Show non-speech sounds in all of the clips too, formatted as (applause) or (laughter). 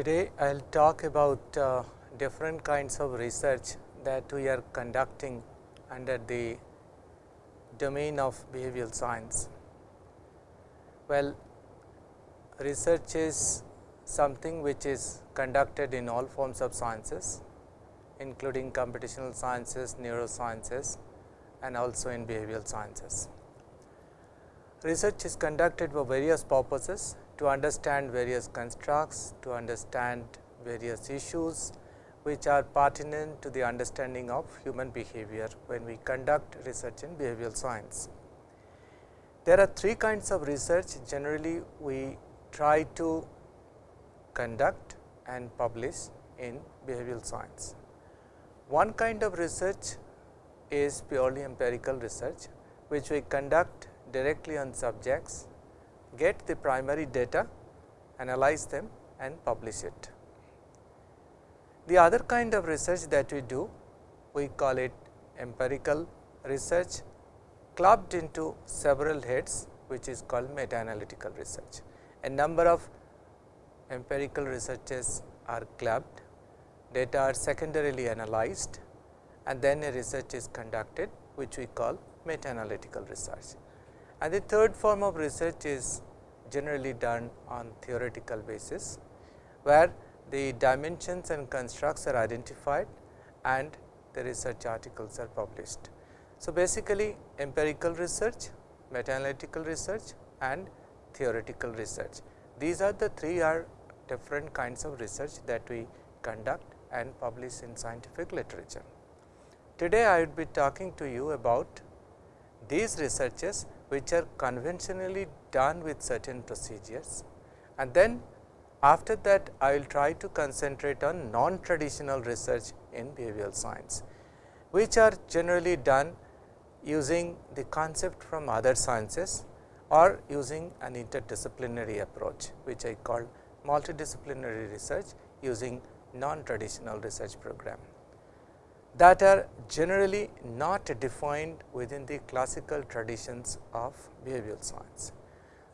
Today, I will talk about uh, different kinds of research that we are conducting under the domain of behavioral science. Well, research is something which is conducted in all forms of sciences, including computational sciences, neurosciences and also in behavioral sciences. Research is conducted for various purposes to understand various constructs, to understand various issues which are pertinent to the understanding of human behavior when we conduct research in behavioral science. There are three kinds of research generally we try to conduct and publish in behavioral science. One kind of research is purely empirical research, which we conduct directly on subjects get the primary data, analyze them and publish it. The other kind of research that we do, we call it empirical research clubbed into several heads which is called meta analytical research. A number of empirical researches are clubbed, data are secondarily analyzed and then a research is conducted which we call meta analytical research. And the third form of research is generally done on theoretical basis, where the dimensions and constructs are identified and the research articles are published. So, basically empirical research, meta analytical research and theoretical research. These are the three are different kinds of research that we conduct and publish in scientific literature. Today, I would be talking to you about these researches which are conventionally done with certain procedures. And then after that I will try to concentrate on non-traditional research in behavioral science, which are generally done using the concept from other sciences or using an interdisciplinary approach, which I call multidisciplinary research using non-traditional research program that are generally not defined within the classical traditions of behavioral science.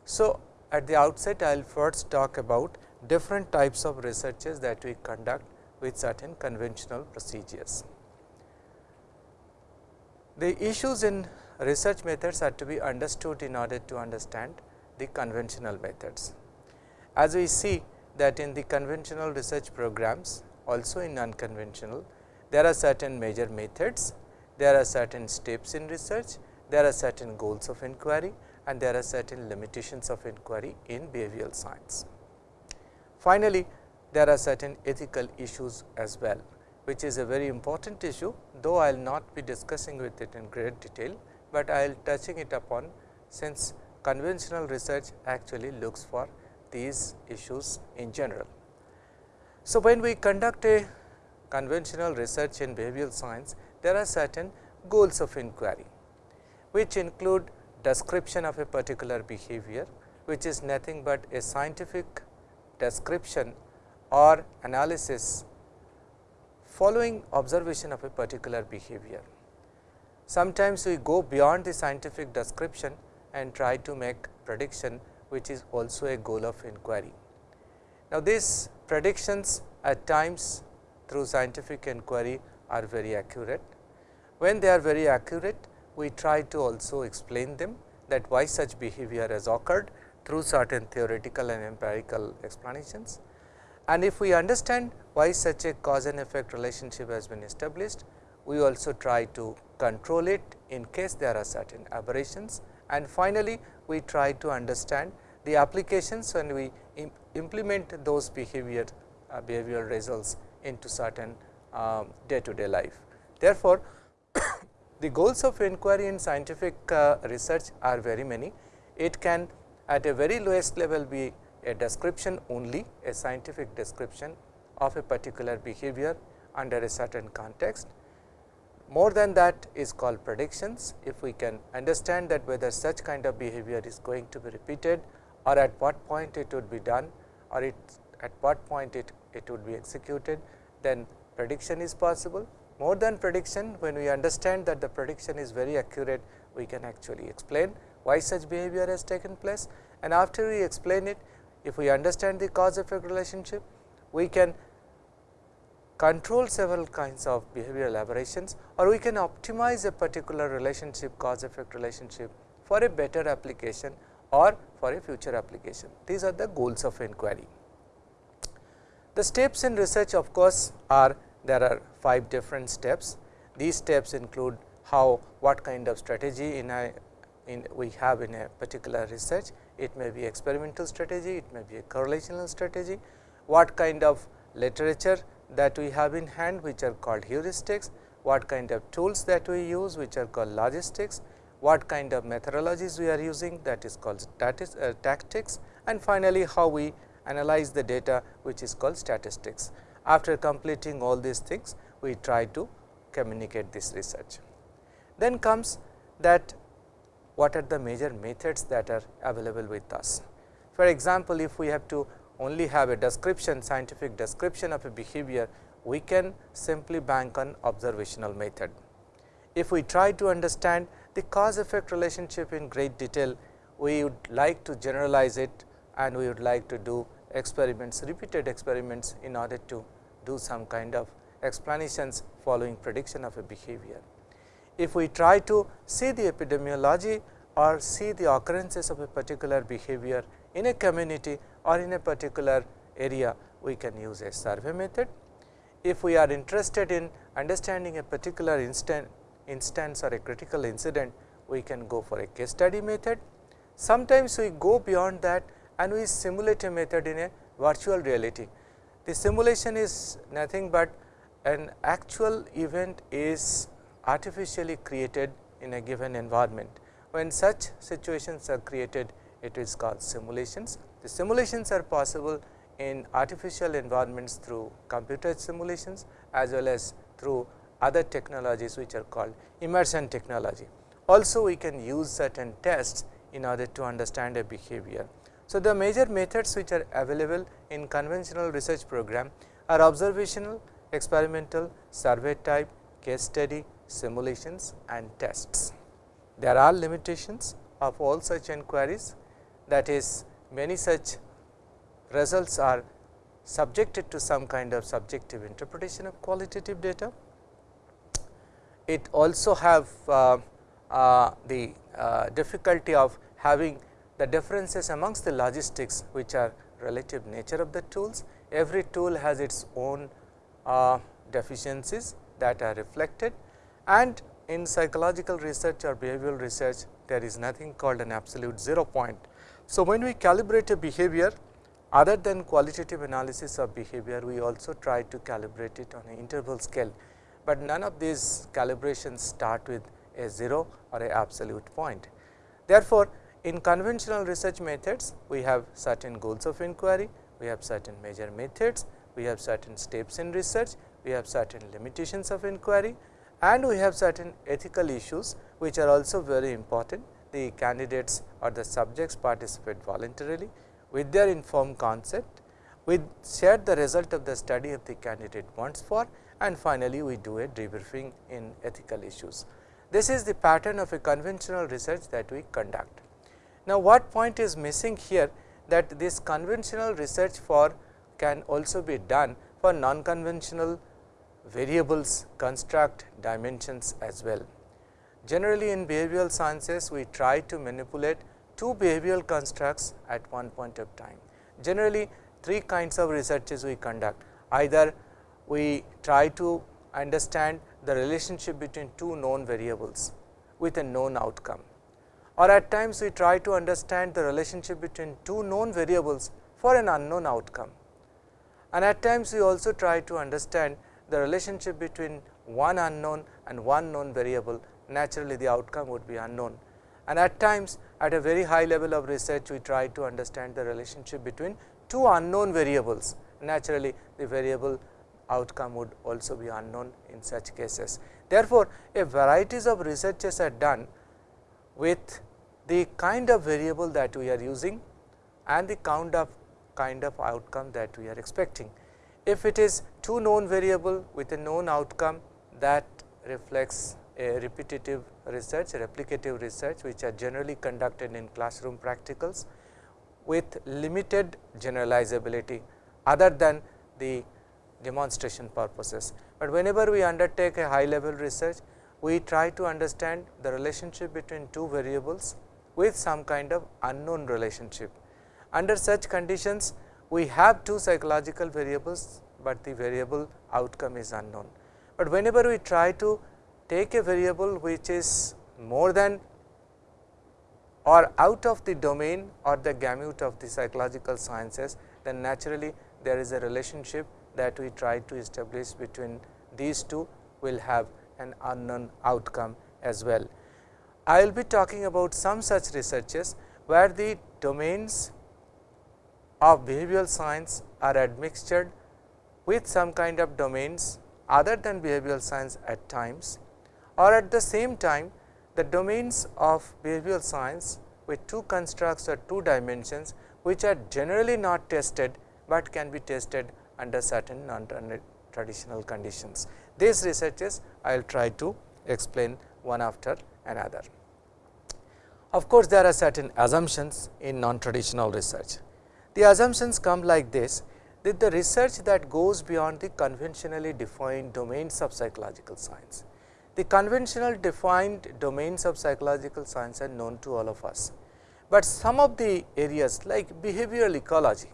So, at the outset I will first talk about different types of researches that we conduct with certain conventional procedures. The issues in research methods are to be understood in order to understand the conventional methods. As we see that in the conventional research programs also in unconventional there are certain major methods, there are certain steps in research, there are certain goals of inquiry and there are certain limitations of inquiry in behavioral science. Finally, there are certain ethical issues as well, which is a very important issue, though I will not be discussing with it in great detail, but I will touching it upon since conventional research actually looks for these issues in general. So, when we conduct a conventional research in behavioral science, there are certain goals of inquiry, which include description of a particular behavior, which is nothing but a scientific description or analysis following observation of a particular behavior. Sometimes we go beyond the scientific description and try to make prediction, which is also a goal of inquiry. Now, these predictions at times through scientific inquiry are very accurate. When they are very accurate, we try to also explain them that why such behavior has occurred through certain theoretical and empirical explanations. And if we understand why such a cause and effect relationship has been established, we also try to control it in case there are certain aberrations. And finally, we try to understand the applications when we implement those behavior uh, behavioral results into certain day to day life. Therefore, (coughs) the goals of inquiry in scientific uh, research are very many. It can at a very lowest level be a description only a scientific description of a particular behavior under a certain context. More than that is called predictions. If we can understand that whether such kind of behavior is going to be repeated or at what point it would be done or it at what point it, it would be executed then prediction is possible. More than prediction, when we understand that the prediction is very accurate, we can actually explain why such behavior has taken place and after we explain it, if we understand the cause effect relationship, we can control several kinds of behavioral aberrations or we can optimize a particular relationship cause effect relationship for a better application or for a future application. These are the goals of inquiry. The steps in research of course, are there are 5 different steps. These steps include how what kind of strategy in a in we have in a particular research. It may be experimental strategy, it may be a correlational strategy, what kind of literature that we have in hand which are called heuristics, what kind of tools that we use which are called logistics, what kind of methodologies we are using that is called uh, tactics and finally, how we analyze the data which is called statistics. After completing all these things, we try to communicate this research. Then comes that what are the major methods that are available with us. For example, if we have to only have a description scientific description of a behavior, we can simply bank on observational method. If we try to understand the cause effect relationship in great detail, we would like to generalize it and we would like to do experiments repeated experiments in order to do some kind of explanations following prediction of a behavior. If we try to see the epidemiology or see the occurrences of a particular behavior in a community or in a particular area, we can use a survey method. If we are interested in understanding a particular instant, instance or a critical incident, we can go for a case study method. Sometimes we go beyond that and we simulate a method in a virtual reality. The simulation is nothing but an actual event is artificially created in a given environment. When such situations are created, it is called simulations. The simulations are possible in artificial environments through computer simulations as well as through other technologies which are called immersion technology. Also we can use certain tests in order to understand a behavior. So, the major methods which are available in conventional research program are observational, experimental, survey type, case study, simulations and tests. There are limitations of all such inquiries that is many such results are subjected to some kind of subjective interpretation of qualitative data it also have uh, uh, the uh, difficulty of having the differences amongst the logistics which are relative nature of the tools. Every tool has its own uh, deficiencies that are reflected and in psychological research or behavioral research there is nothing called an absolute zero point. So, when we calibrate a behavior other than qualitative analysis of behavior, we also try to calibrate it on an interval scale but none of these calibrations start with a 0 or a absolute point. Therefore, in conventional research methods, we have certain goals of inquiry, we have certain major methods, we have certain steps in research, we have certain limitations of inquiry and we have certain ethical issues which are also very important. The candidates or the subjects participate voluntarily with their informed consent. We share the result of the study of the candidate wants for and finally, we do a debriefing in ethical issues. This is the pattern of a conventional research that we conduct. Now, what point is missing here that this conventional research for can also be done for non-conventional variables, construct, dimensions as well. Generally, in behavioral sciences, we try to manipulate two behavioral constructs at one point of time. Generally, three kinds of researches we conduct either we try to understand the relationship between two known variables with a known outcome or at times we try to understand the relationship between two known variables for an unknown outcome. And at times we also try to understand the relationship between one unknown and one known variable naturally the outcome would be unknown. And at times at a very high level of research we try to understand the relationship between two unknown variables naturally the variable outcome would also be unknown in such cases. Therefore, a varieties of researches are done with the kind of variable that we are using and the count of kind of outcome that we are expecting. If it is two known variable with a known outcome that reflects a repetitive research, replicative research which are generally conducted in classroom practicals with limited generalizability other than the demonstration purposes. But whenever we undertake a high level research, we try to understand the relationship between two variables with some kind of unknown relationship. Under such conditions, we have two psychological variables, but the variable outcome is unknown. But whenever we try to take a variable which is more than or out of the domain or the gamut of the psychological sciences, then naturally there is a relationship that we try to establish between these two will have an unknown outcome as well. I will be talking about some such researches where the domains of behavioral science are admixtured with some kind of domains other than behavioral science at times or at the same time the domains of behavioral science with two constructs or two dimensions which are generally not tested, but can be tested under certain non traditional conditions. These researches I will try to explain one after another. Of course, there are certain assumptions in non traditional research. The assumptions come like this that the research that goes beyond the conventionally defined domains of psychological science the conventional defined domains of psychological science are known to all of us, but some of the areas like behavioral ecology,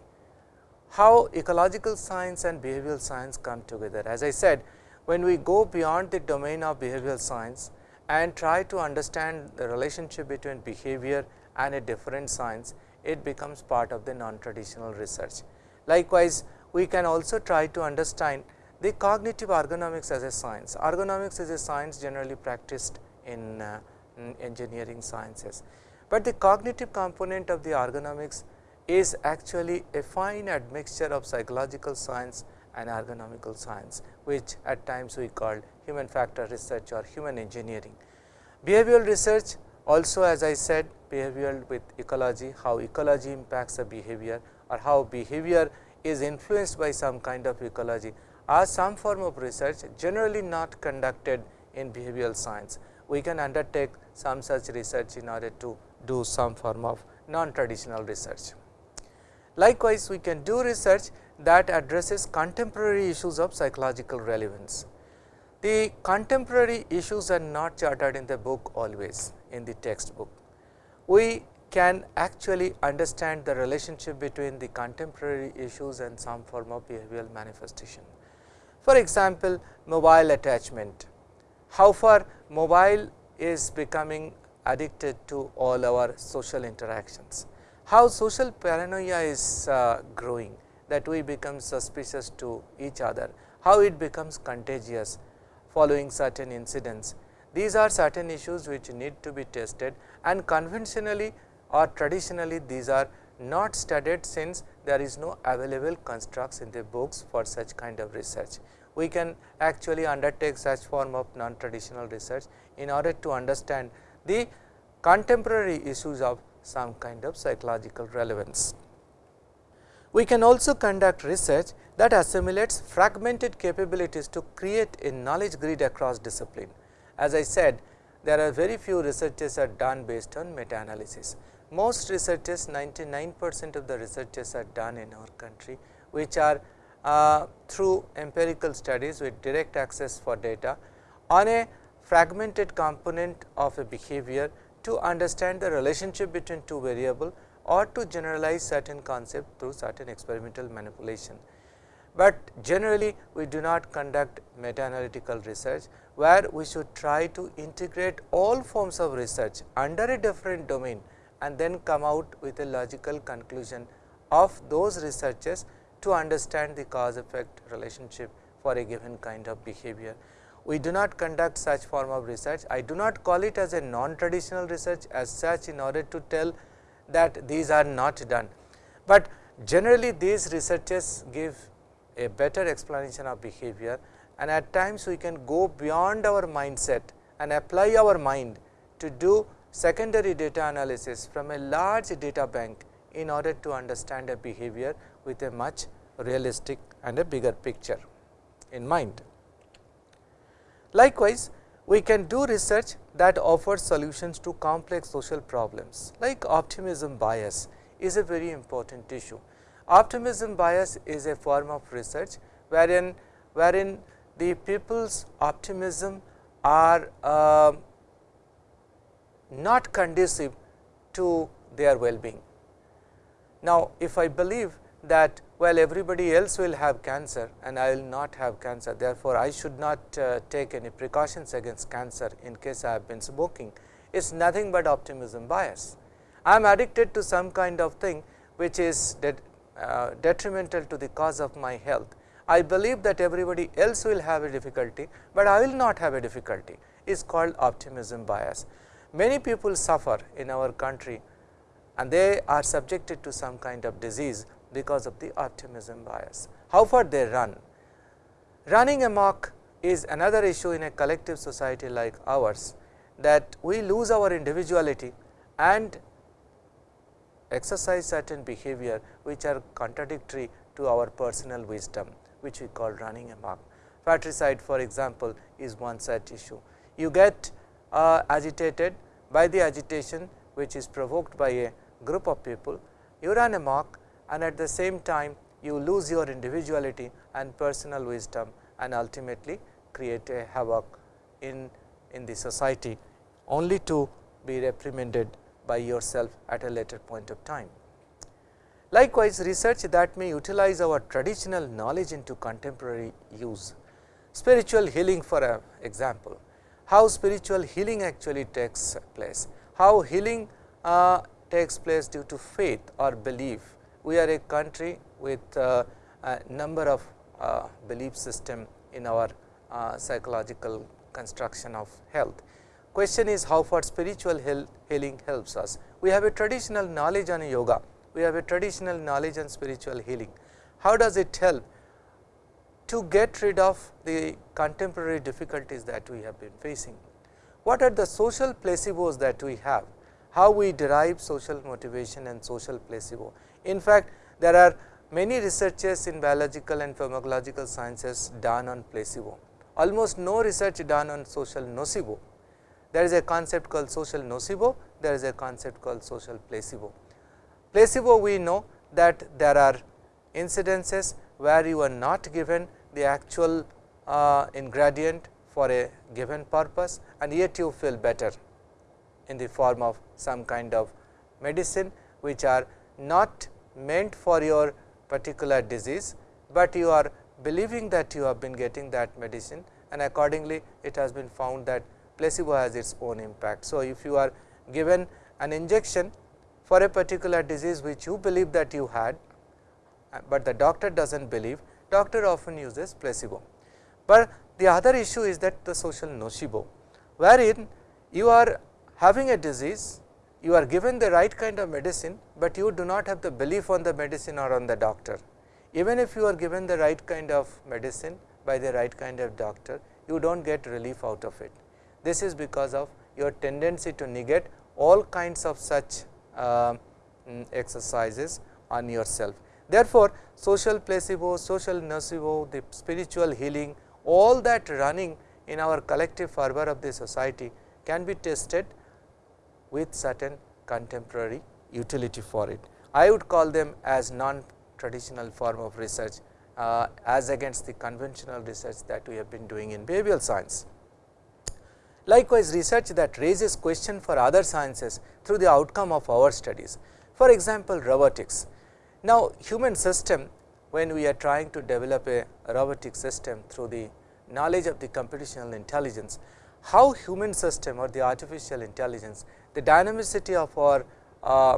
how ecological science and behavioral science come together. As I said, when we go beyond the domain of behavioral science and try to understand the relationship between behavior and a different science, it becomes part of the non-traditional research. Likewise, we can also try to understand the cognitive ergonomics as a science, ergonomics is a science generally practiced in, uh, in engineering sciences, but the cognitive component of the ergonomics is actually a fine admixture of psychological science and ergonomical science, which at times we call human factor research or human engineering. Behavioral research also as I said behavioral with ecology, how ecology impacts the behavior or how behavior is influenced by some kind of ecology are some form of research generally not conducted in behavioral science. We can undertake some such research in order to do some form of non-traditional research. Likewise, we can do research that addresses contemporary issues of psychological relevance. The contemporary issues are not charted in the book always in the textbook. We can actually understand the relationship between the contemporary issues and some form of behavioral manifestation. For example, mobile attachment, how far mobile is becoming addicted to all our social interactions, how social paranoia is uh, growing that we become suspicious to each other, how it becomes contagious following certain incidents. These are certain issues which need to be tested and conventionally or traditionally these are not studied since there is no available constructs in the books for such kind of research. We can actually undertake such form of non-traditional research in order to understand the contemporary issues of some kind of psychological relevance. We can also conduct research that assimilates fragmented capabilities to create a knowledge grid across discipline. As I said, there are very few researches are done based on meta-analysis most researches 99 percent of the researches are done in our country, which are uh, through empirical studies with direct access for data on a fragmented component of a behavior to understand the relationship between two variable or to generalize certain concept through certain experimental manipulation. But generally we do not conduct meta analytical research, where we should try to integrate all forms of research under a different domain and then come out with a logical conclusion of those researches to understand the cause effect relationship for a given kind of behavior. We do not conduct such form of research. I do not call it as a non-traditional research as such in order to tell that these are not done, but generally these researches give a better explanation of behavior and at times we can go beyond our mindset and apply our mind to do secondary data analysis from a large data bank in order to understand a behavior with a much realistic and a bigger picture in mind. Likewise, we can do research that offers solutions to complex social problems like optimism bias is a very important issue. Optimism bias is a form of research wherein, wherein the people's optimism are uh, not conducive to their well-being. Now, if I believe that well everybody else will have cancer and I will not have cancer, therefore, I should not uh, take any precautions against cancer in case I have been smoking, it is nothing but optimism bias. I am addicted to some kind of thing which is uh, detrimental to the cause of my health. I believe that everybody else will have a difficulty, but I will not have a difficulty is called optimism bias. Many people suffer in our country and they are subjected to some kind of disease because of the optimism bias. How far they run? Running amok is another issue in a collective society like ours that we lose our individuality and exercise certain behavior which are contradictory to our personal wisdom which we call running amok. Fratricide for example, is one such issue. You get uh, agitated by the agitation which is provoked by a group of people, you run amok and at the same time you lose your individuality and personal wisdom and ultimately create a havoc in, in the society only to be reprimanded by yourself at a later point of time. Likewise, research that may utilize our traditional knowledge into contemporary use. Spiritual healing for example, how spiritual healing actually takes place, how healing uh, takes place due to faith or belief. We are a country with uh, a number of uh, belief system in our uh, psychological construction of health. Question is how far spiritual healing helps us. We have a traditional knowledge on yoga, we have a traditional knowledge on spiritual healing. How does it help to get rid of the contemporary difficulties that we have been facing? What are the social placebos that we have? How we derive social motivation and social placebo? In fact, there are many researches in biological and pharmacological sciences done on placebo. Almost no research done on social nocebo there is a concept called social nocebo, there is a concept called social placebo. Placebo we know that there are incidences where you are not given the actual uh, ingredient for a given purpose and yet you feel better in the form of some kind of medicine which are not meant for your particular disease, but you are believing that you have been getting that medicine and accordingly it has been found that placebo has its own impact. So, if you are given an injection for a particular disease which you believe that you had, uh, but the doctor does not believe, doctor often uses placebo. But the other issue is that the social nocebo, wherein you are having a disease, you are given the right kind of medicine, but you do not have the belief on the medicine or on the doctor. Even if you are given the right kind of medicine by the right kind of doctor, you do not get relief out of it. This is because of your tendency to negate all kinds of such uh, exercises on yourself. Therefore, social placebo, social nocebo, the spiritual healing, all that running in our collective fervor of the society can be tested with certain contemporary utility for it. I would call them as non traditional form of research uh, as against the conventional research that we have been doing in behavioral science. Likewise, research that raises question for other sciences through the outcome of our studies. For example, robotics. Now, human system when we are trying to develop a robotic system through the knowledge of the computational intelligence, how human system or the artificial intelligence, the dynamicity of our uh,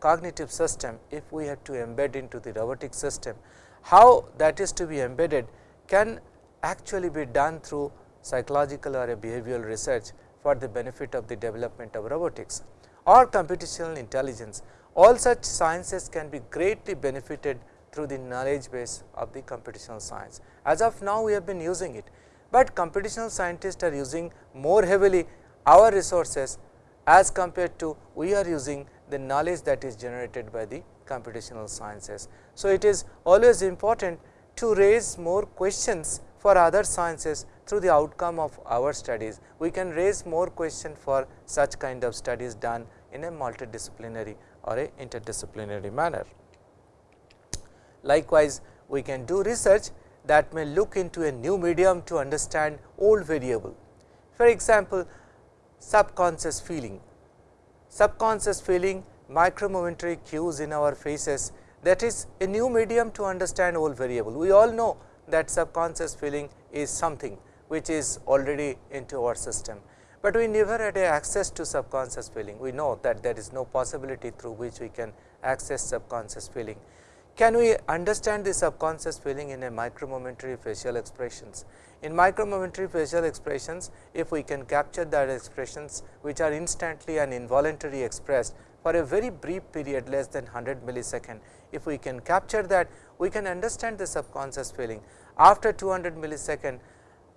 cognitive system, if we have to embed into the robotic system, how that is to be embedded can actually be done through psychological or behavioral research for the benefit of the development of robotics or computational intelligence. All such sciences can be greatly benefited through the knowledge base of the computational science. As of now, we have been using it, but computational scientists are using more heavily our resources as compared to we are using the knowledge that is generated by the computational sciences. So, it is always important to raise more questions for other sciences through the outcome of our studies. We can raise more questions for such kind of studies done in a multidisciplinary or a interdisciplinary manner. Likewise, we can do research that may look into a new medium to understand old variable. For example, subconscious feeling. Subconscious feeling micromomentary cues in our faces that is a new medium to understand old variable. We all know that subconscious feeling is something which is already into our system, but we never had access to subconscious feeling. We know that there is no possibility through which we can access subconscious feeling. Can we understand the subconscious feeling in a micromomentary facial expressions? In micromomentary facial expressions, if we can capture that expressions which are instantly and involuntarily expressed for a very brief period less than 100 millisecond, if we can capture that, we can understand the subconscious feeling. After 200 millisecond,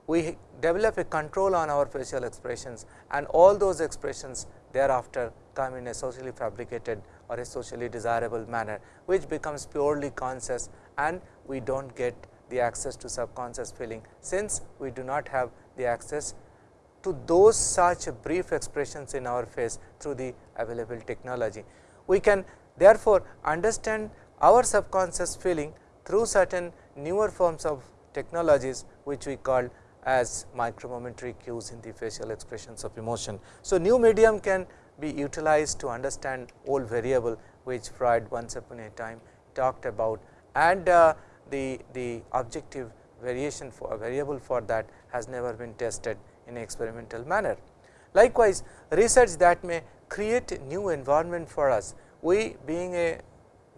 we develop a control on our facial expressions and all those expressions thereafter come in a socially fabricated or a socially desirable manner, which becomes purely conscious and we do not get the access to subconscious feeling, since we do not have the access to those such brief expressions in our face through the available technology. We can therefore, understand our subconscious feeling through certain newer forms of technologies, which we call as micromomentary cues in the facial expressions of emotion. So, new medium can be utilized to understand old variable, which Freud once upon a time talked about and uh, the, the objective variation for a variable for that has never been tested in experimental manner. Likewise, research that may create new environment for us, we being a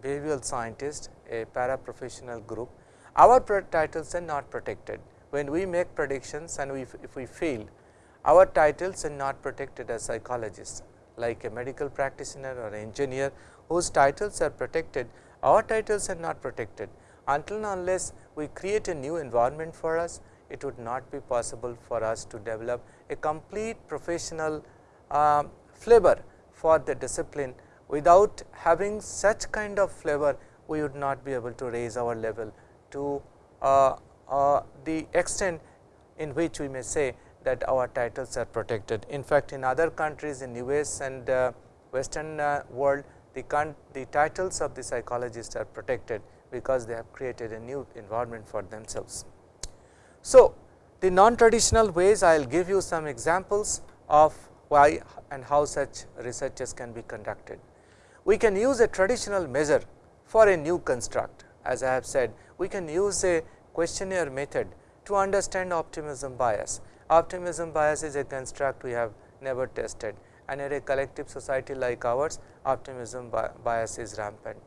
behavioral scientist, a paraprofessional group, our titles are not protected. When we make predictions and we, if we fail, our titles are not protected as psychologists, like a medical practitioner or engineer whose titles are protected, our titles are not protected until and unless we create a new environment for us, it would not be possible for us to develop a complete professional uh, flavor for the discipline. Without having such kind of flavor, we would not be able to raise our level to uh, uh, the extent in which we may say that our titles are protected. In fact, in other countries in US and uh, western uh, world, the, the titles of the psychologists are protected because they have created a new environment for themselves. So, the non-traditional ways I will give you some examples of why and how such researches can be conducted. We can use a traditional measure for a new construct as I have said we can use a questionnaire method to understand optimism bias. Optimism bias is a construct we have never tested and in a collective society like ours optimism bias is rampant.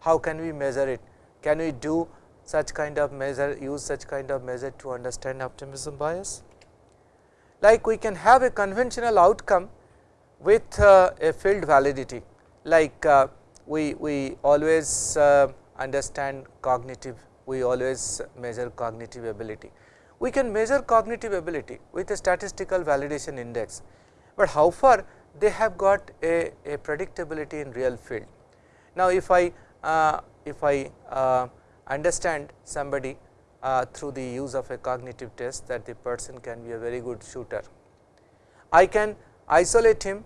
How can we measure it? Can we do such kind of measure use such kind of measure to understand optimism bias? Like we can have a conventional outcome with uh, a field validity like uh, we, we always uh, understand cognitive, we always measure cognitive ability. We can measure cognitive ability with a statistical validation index, but how far they have got a, a predictability in real field. Now, if I uh, if I uh, understand somebody uh, through the use of a cognitive test that the person can be a very good shooter. I can isolate him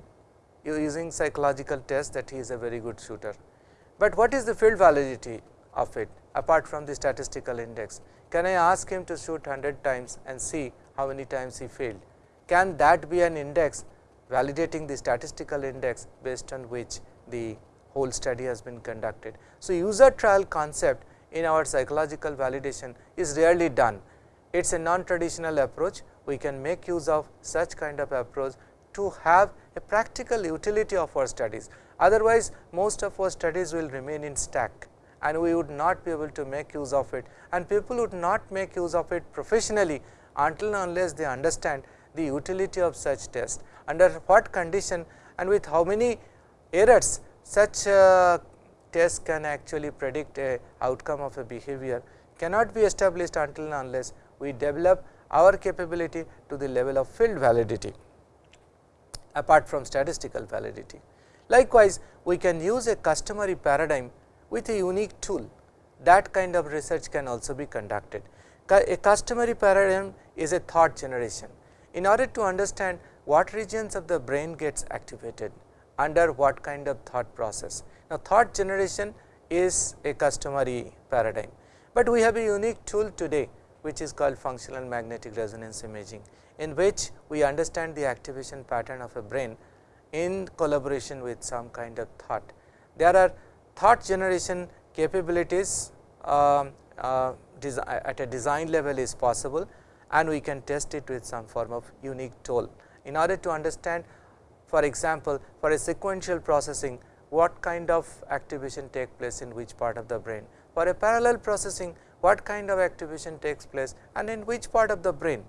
using psychological test that he is a very good shooter, but what is the field validity of it apart from the statistical index? Can I ask him to shoot 100 times and see how many times he failed? Can that be an index validating the statistical index based on which the whole study has been conducted. So, user trial concept in our psychological validation is rarely done. It is a non-traditional approach. We can make use of such kind of approach to have a practical utility of our studies. Otherwise, most of our studies will remain in stack and we would not be able to make use of it and people would not make use of it professionally until unless they understand the utility of such test, under what condition and with how many errors such uh, tests can actually predict a outcome of a behavior cannot be established until and unless we develop our capability to the level of field validity apart from statistical validity. Likewise, we can use a customary paradigm with a unique tool that kind of research can also be conducted. A customary paradigm is a thought generation. In order to understand what regions of the brain gets activated under what kind of thought process. Now, thought generation is a customary paradigm, but we have a unique tool today which is called functional magnetic resonance imaging in which we understand the activation pattern of a brain in collaboration with some kind of thought. There are thought generation capabilities uh, uh, at a design level is possible and we can test it with some form of unique tool. In order to understand for example, for a sequential processing what kind of activation take place in which part of the brain. For a parallel processing what kind of activation takes place and in which part of the brain.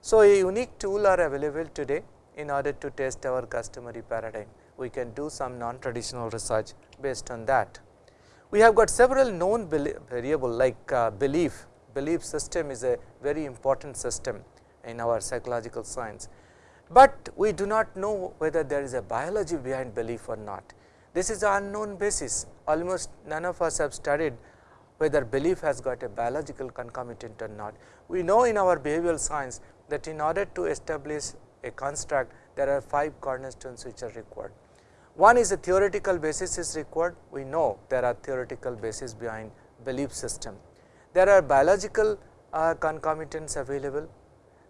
So, a unique tool are available today in order to test our customary paradigm. We can do some non-traditional research based on that. We have got several known variable like uh, belief, belief system is a very important system in our psychological science but we do not know whether there is a biology behind belief or not. This is an unknown basis almost none of us have studied whether belief has got a biological concomitant or not. We know in our behavioral science that in order to establish a construct there are 5 cornerstones which are required. One is a theoretical basis is required, we know there are theoretical basis behind belief system. There are biological uh, concomitants available,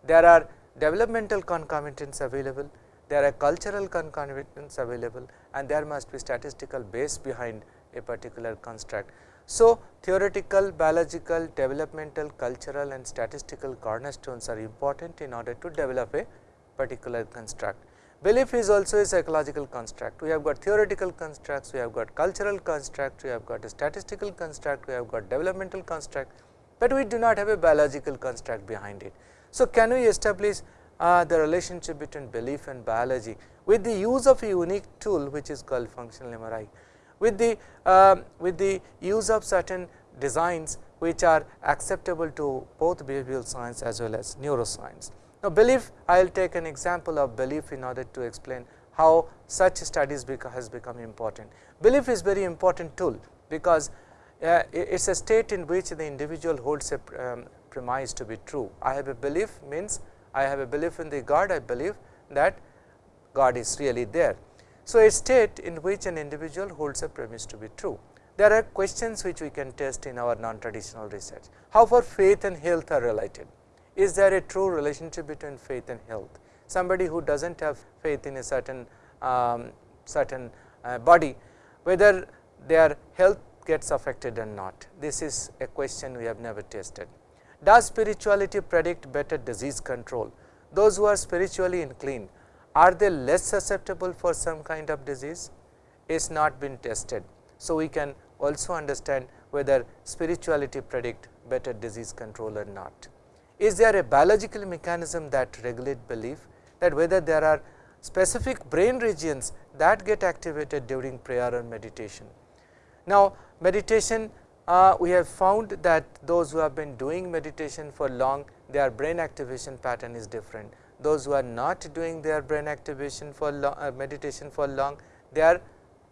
there are developmental concomitants available, there are cultural concomitants available and there must be statistical base behind a particular construct. So, theoretical, biological, developmental, cultural and statistical cornerstones are important in order to develop a particular construct. Belief is also a psychological construct. We have got theoretical constructs, we have got cultural construct, we have got a statistical construct, we have got developmental construct, but we do not have a biological construct behind it. So, can we establish uh, the relationship between belief and biology with the use of a unique tool which is called functional MRI, with the uh, with the use of certain designs which are acceptable to both behavioral science as well as neuroscience. Now, belief I will take an example of belief in order to explain how such studies has become important. Belief is very important tool because uh, it is a state in which the individual holds a um, premise to be true. I have a belief means I have a belief in the God, I believe that God is really there. So, a state in which an individual holds a premise to be true. There are questions which we can test in our non-traditional research. How far faith and health are related? Is there a true relationship between faith and health? Somebody who does not have faith in a certain um, certain uh, body, whether their health gets affected or not. This is a question we have never tested. Does spirituality predict better disease control? Those who are spiritually inclined, are they less susceptible for some kind of disease? Is not been tested. So, we can also understand whether spirituality predict better disease control or not. Is there a biological mechanism that regulate belief that whether there are specific brain regions that get activated during prayer or meditation. Now, meditation uh, we have found that those who have been doing meditation for long their brain activation pattern is different. Those who are not doing their brain activation for long, uh, meditation for long their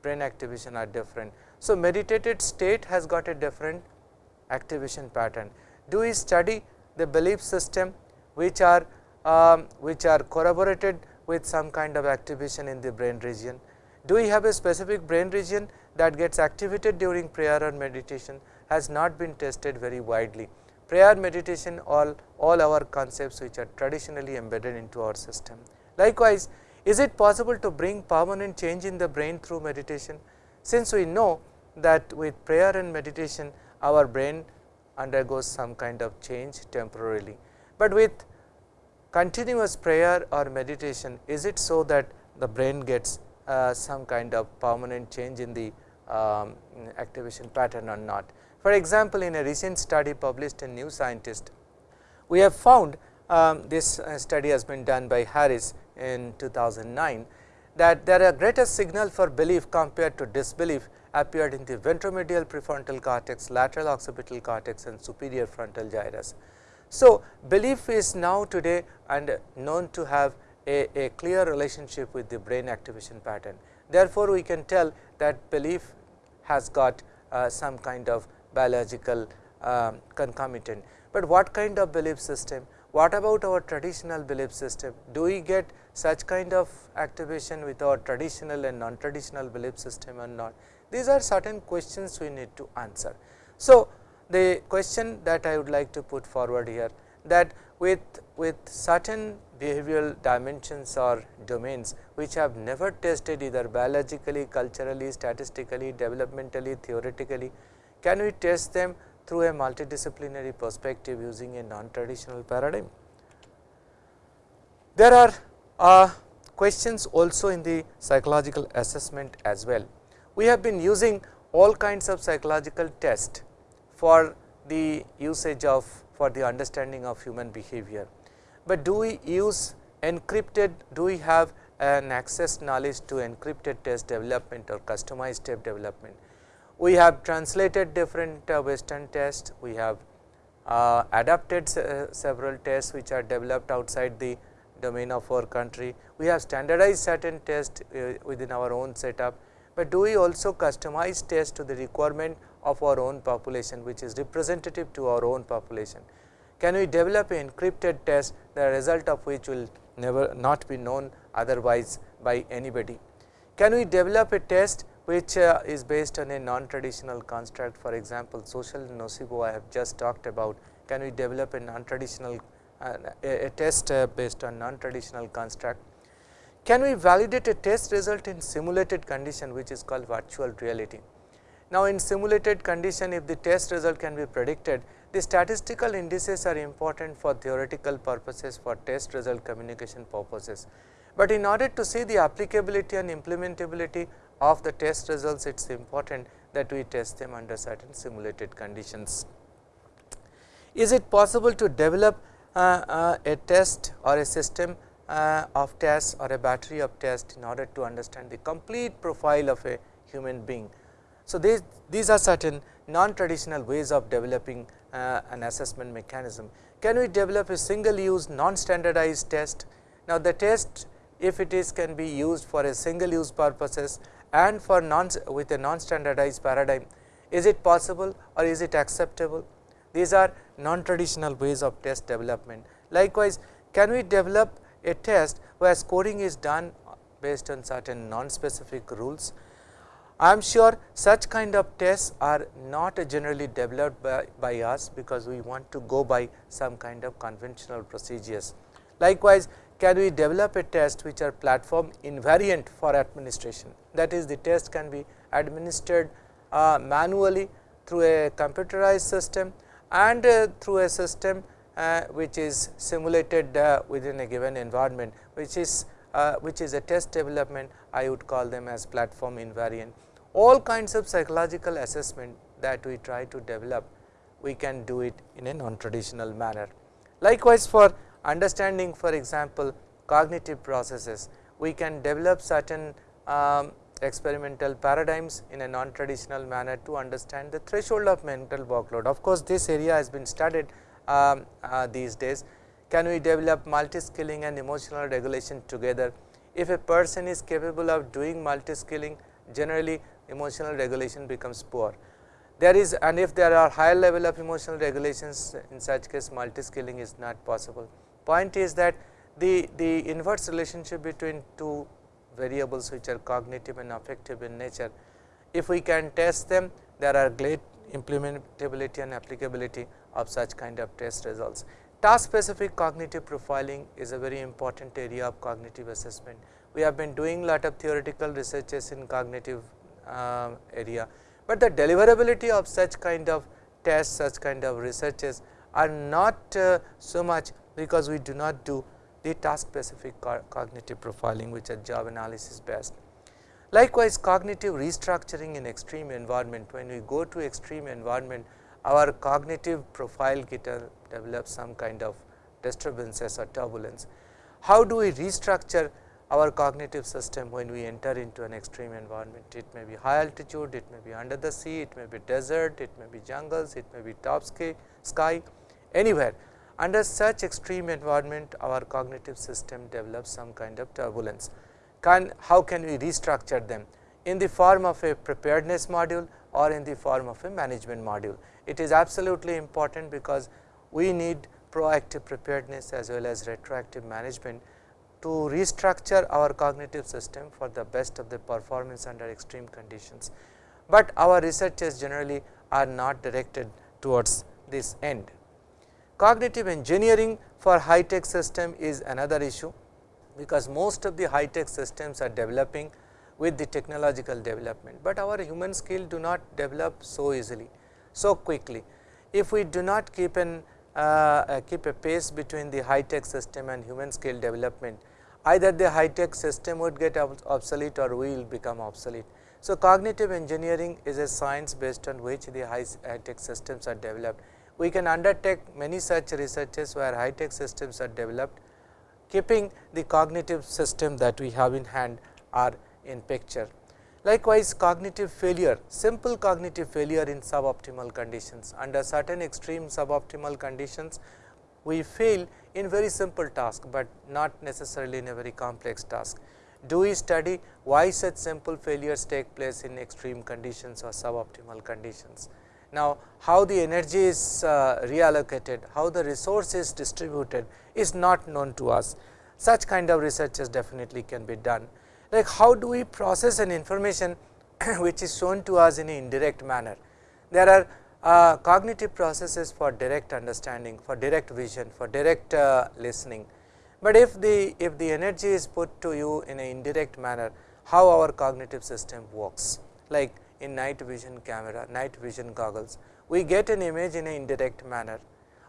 brain activation are different. So, meditated state has got a different activation pattern. Do we study the belief system which are um, which are corroborated with some kind of activation in the brain region? Do we have a specific brain region that gets activated during prayer or meditation has not been tested very widely. Prayer, meditation all, all our concepts which are traditionally embedded into our system. Likewise, is it possible to bring permanent change in the brain through meditation? Since we know that with prayer and meditation our brain undergoes some kind of change temporarily, but with continuous prayer or meditation is it so that the brain gets uh, some kind of permanent change in the um, activation pattern or not. For example, in a recent study published in New Scientist, we have found um, this uh, study has been done by Harris in 2009 that there are greater signal for belief compared to disbelief appeared in the ventromedial prefrontal cortex, lateral occipital cortex and superior frontal gyrus. So, belief is now today and known to have a, a clear relationship with the brain activation pattern. Therefore, we can tell that belief has got uh, some kind of biological uh, concomitant. But what kind of belief system? What about our traditional belief system? Do we get such kind of activation with our traditional and non-traditional belief system or not? These are certain questions we need to answer. So, the question that I would like to put forward here that with, with certain behavioral dimensions or domains which have never tested either biologically, culturally, statistically, developmentally, theoretically, can we test them through a multidisciplinary perspective using a non-traditional paradigm? There are uh, questions also in the psychological assessment as well. We have been using all kinds of psychological tests for the usage of for the understanding of human behavior. But do we use encrypted, do we have an access knowledge to encrypted test development or customized step development? We have translated different uh, western tests, we have uh, adapted se several tests which are developed outside the domain of our country. We have standardized certain tests uh, within our own setup, but do we also customize tests to the requirement of our own population which is representative to our own population. Can we develop an encrypted test the result of which will never not be known otherwise by anybody. Can we develop a test which uh, is based on a non-traditional construct for example, social nocebo I have just talked about. Can we develop a non-traditional uh, a, a, test uh, based on non-traditional construct? Can we validate a test result in simulated condition which is called virtual reality? Now, in simulated condition if the test result can be predicted, the statistical indices are important for theoretical purposes for test result communication purposes. But in order to see the applicability and implementability of the test results, it is important that we test them under certain simulated conditions. Is it possible to develop uh, uh, a test or a system uh, of tests or a battery of tests in order to understand the complete profile of a human being so, these, these are certain non-traditional ways of developing uh, an assessment mechanism. Can we develop a single use non-standardized test? Now, the test if it is can be used for a single use purposes and for non with a non-standardized paradigm, is it possible or is it acceptable? These are non-traditional ways of test development. Likewise, can we develop a test where scoring is done based on certain non-specific rules I am sure such kind of tests are not generally developed by, by us, because we want to go by some kind of conventional procedures. Likewise, can we develop a test which are platform invariant for administration that is the test can be administered uh, manually through a computerized system and uh, through a system uh, which is simulated uh, within a given environment which is uh, which is a test development I would call them as platform invariant all kinds of psychological assessment that we try to develop, we can do it in a non-traditional manner. Likewise, for understanding for example, cognitive processes, we can develop certain um, experimental paradigms in a non-traditional manner to understand the threshold of mental workload. Of course, this area has been studied um, uh, these days. Can we develop multi-skilling and emotional regulation together? If a person is capable of doing multi-skilling, generally emotional regulation becomes poor. There is and if there are higher level of emotional regulations in such case multi-skilling is not possible. Point is that the, the inverse relationship between two variables which are cognitive and affective in nature, if we can test them there are great implementability and applicability of such kind of test results. Task specific cognitive profiling is a very important area of cognitive assessment. We have been doing lot of theoretical researches in cognitive uh, area, but the deliverability of such kind of tests, such kind of researches are not uh, so much because we do not do the task specific co cognitive profiling which are job analysis based. Likewise, cognitive restructuring in extreme environment when we go to extreme environment our cognitive profile get uh, develops some kind of disturbances or turbulence. How do we restructure our cognitive system when we enter into an extreme environment. It may be high altitude, it may be under the sea, it may be desert, it may be jungles, it may be top sky anywhere. Under such extreme environment our cognitive system develops some kind of turbulence. Can, how can we restructure them? In the form of a preparedness module or in the form of a management module. It is absolutely important because we need proactive preparedness as well as retroactive management to restructure our cognitive system for the best of the performance under extreme conditions. but our researchers generally are not directed towards this end. Cognitive engineering for high tech system is another issue, because most of the high tech systems are developing with the technological development, but our human skill do not develop so easily, so quickly. If we do not keep an uh, uh, keep a pace between the high tech system and human skill development, either the high tech system would get obsolete or we will become obsolete. So, cognitive engineering is a science based on which the high tech systems are developed. We can undertake many such researches where high tech systems are developed, keeping the cognitive system that we have in hand are in picture. Likewise, cognitive failure, simple cognitive failure in suboptimal conditions. Under certain extreme suboptimal conditions, we fail in very simple task, but not necessarily in a very complex task. Do we study why such simple failures take place in extreme conditions or suboptimal conditions? Now, how the energy is uh, reallocated, how the resource is distributed is not known to us. Such kind of researches definitely can be done like how do we process an information (coughs) which is shown to us in an indirect manner. There are uh, cognitive processes for direct understanding, for direct vision, for direct uh, listening. But if the if the energy is put to you in an indirect manner, how our cognitive system works like in night vision camera, night vision goggles, we get an image in an indirect manner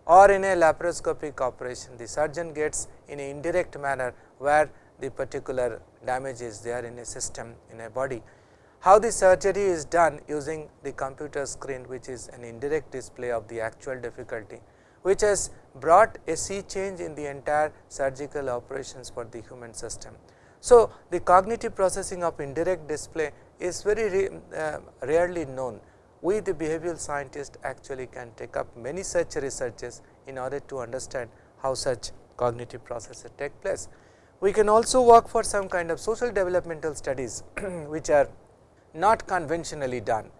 or in a laparoscopic operation, the surgeon gets in an indirect manner where the particular damage is there in a system in a body. How the surgery is done using the computer screen which is an indirect display of the actual difficulty, which has brought a sea change in the entire surgical operations for the human system. So, the cognitive processing of indirect display is very uh, rarely known. We the behavioral scientists actually can take up many such researches in order to understand how such cognitive processes take place. We can also work for some kind of social developmental studies (clears throat) which are not conventionally done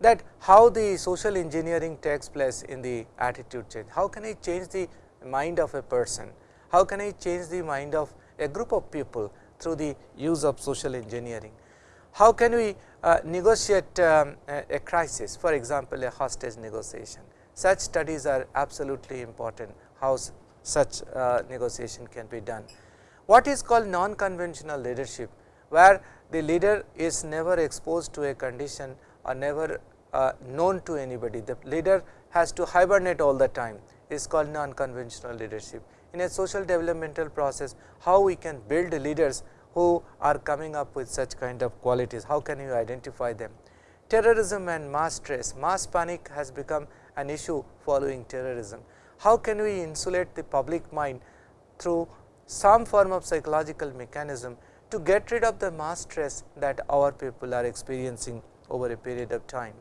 that how the social engineering takes place in the attitude change. How can I change the mind of a person? How can I change the mind of a group of people through the use of social engineering? How can we uh, negotiate um, a, a, crisis for example, a hostage negotiation. Such studies are absolutely important how such uh, negotiation can be done what is called non-conventional leadership, where the leader is never exposed to a condition or never uh, known to anybody. The leader has to hibernate all the time is called non-conventional leadership. In a social developmental process, how we can build leaders who are coming up with such kind of qualities, how can you identify them? Terrorism and mass stress, mass panic has become an issue following terrorism. How can we insulate the public mind through some form of psychological mechanism to get rid of the mass stress that our people are experiencing over a period of time.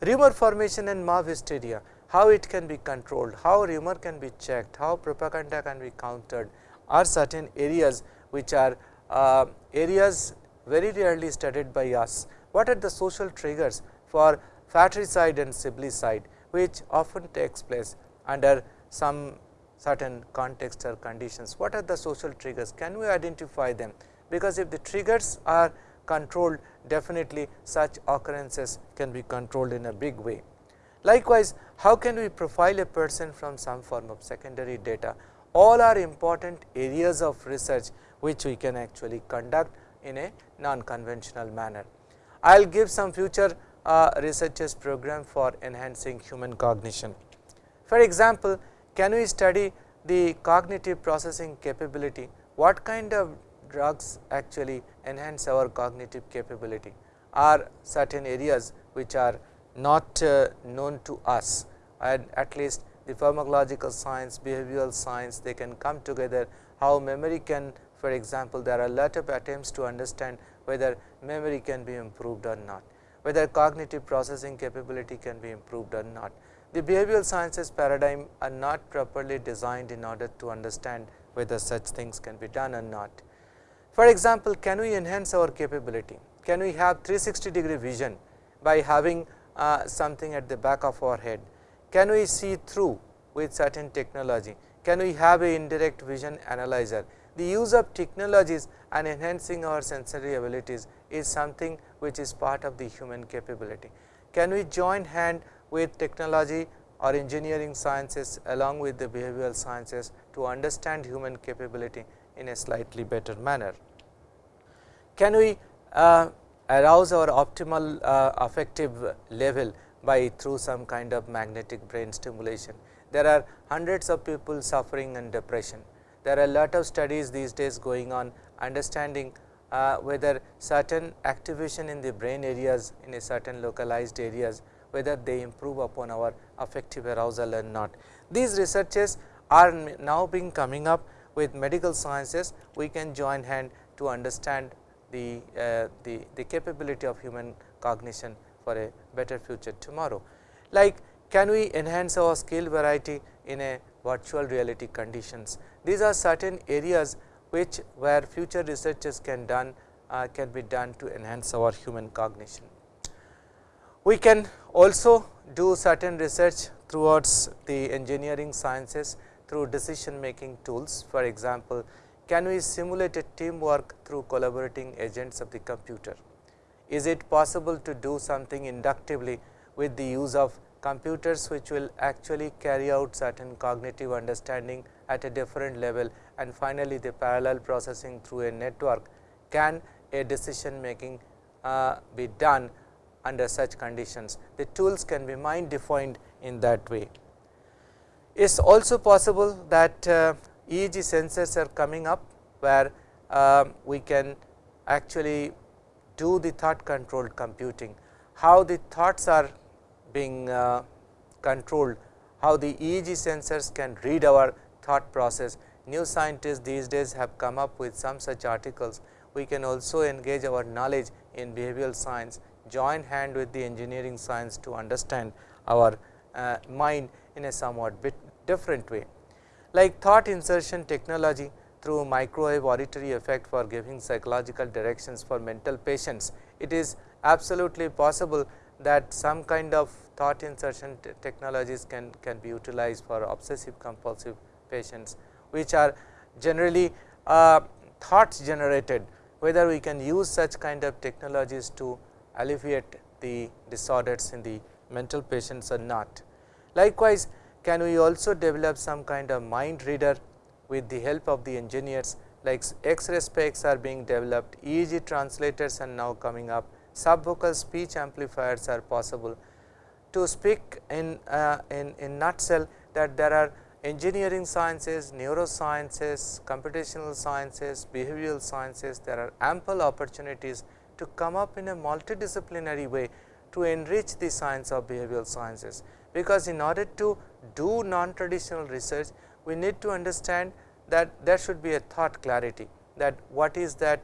Rumor formation and mob hysteria, how it can be controlled, how rumor can be checked, how propaganda can be countered are certain areas which are uh, areas very rarely studied by us. What are the social triggers for fratricide and siblicide which often takes place under some certain contexts or conditions. What are the social triggers? Can we identify them? Because if the triggers are controlled definitely such occurrences can be controlled in a big way. Likewise, how can we profile a person from some form of secondary data? All are important areas of research which we can actually conduct in a non-conventional manner. I will give some future uh, researchers program for enhancing human cognition. For example, can we study the cognitive processing capability? What kind of drugs actually enhance our cognitive capability? Are certain areas which are not uh, known to us and at least the pharmacological science, behavioral science they can come together how memory can for example, there are a lot of attempts to understand whether memory can be improved or not, whether cognitive processing capability can be improved or not. The behavioral sciences paradigm are not properly designed in order to understand whether such things can be done or not. For example, can we enhance our capability? Can we have 360 degree vision by having uh, something at the back of our head? Can we see through with certain technology? Can we have a indirect vision analyzer? The use of technologies and enhancing our sensory abilities is something which is part of the human capability. Can we join hand with technology or engineering sciences along with the behavioral sciences to understand human capability in a slightly better manner? Can we uh, arouse our optimal uh, affective level by through some kind of magnetic brain stimulation. There are hundreds of people suffering in depression. There are a lot of studies these days going on understanding uh, whether certain activation in the brain areas in a certain localized areas whether they improve upon our affective arousal or not. These researches are now being coming up with medical sciences we can join hand to understand the, uh, the, the capability of human cognition for a better future tomorrow. Like can we enhance our skill variety in a virtual reality conditions. These are certain areas which where future researches can done uh, can be done to enhance our human cognition. We can also do certain research towards the engineering sciences through decision making tools. For example, can we simulate a teamwork through collaborating agents of the computer? Is it possible to do something inductively with the use of computers which will actually carry out certain cognitive understanding at a different level and finally, the parallel processing through a network can a decision making uh, be done under such conditions. The tools can be mind defined in that way. It is also possible that uh, EEG sensors are coming up, where uh, we can actually do the thought controlled computing, how the thoughts are being uh, controlled, how the EEG sensors can read our thought process. New scientists these days have come up with some such articles. We can also engage our knowledge in behavioral science, join hand with the engineering science to understand our uh, mind in a somewhat bit different way. Like thought insertion technology through microwave auditory effect for giving psychological directions for mental patients, it is absolutely possible that some kind of thought insertion technologies can, can be utilized for obsessive compulsive patients, which are generally uh, thoughts generated, whether we can use such kind of technologies to alleviate the disorders in the mental patients or not. Likewise, can we also develop some kind of mind reader with the help of the engineers like X-ray specs are being developed, EEG translators are now coming up, subvocal speech amplifiers are possible. To speak in, uh, in, in nutshell that there are engineering sciences, neurosciences, computational sciences, behavioral sciences, there are ample opportunities to come up in a multidisciplinary way to enrich the science of behavioral sciences. Because in order to do non-traditional research, we need to understand that there should be a thought clarity that what is that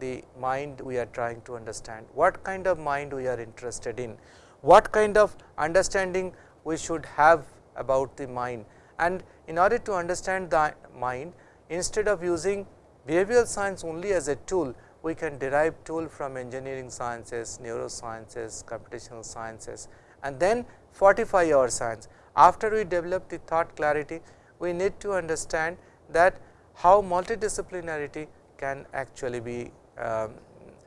the mind we are trying to understand, what kind of mind we are interested in, what kind of understanding we should have about the mind. And in order to understand the mind, instead of using behavioral science only as a tool, we can derive tool from engineering sciences, neurosciences, computational sciences and then fortify our science. After we develop the thought clarity, we need to understand that how multidisciplinarity can actually be um,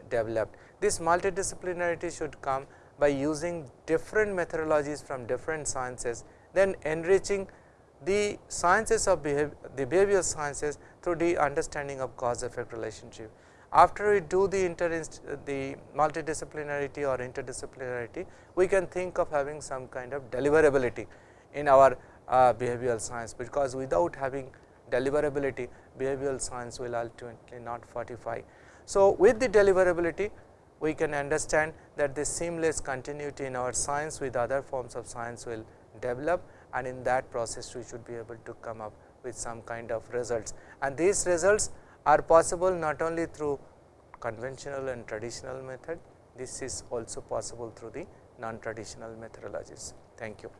developed. This multidisciplinarity should come by using different methodologies from different sciences, then enriching the sciences of behavior, the behavioral sciences through the understanding of cause effect relationship. After we do the inter the multidisciplinarity or interdisciplinarity, we can think of having some kind of deliverability in our uh, behavioral science, because without having deliverability behavioral science will ultimately not fortify. So, with the deliverability we can understand that the seamless continuity in our science with other forms of science will develop and in that process we should be able to come up with some kind of results. And these results are possible not only through conventional and traditional method, this is also possible through the non-traditional methodologies. Thank you.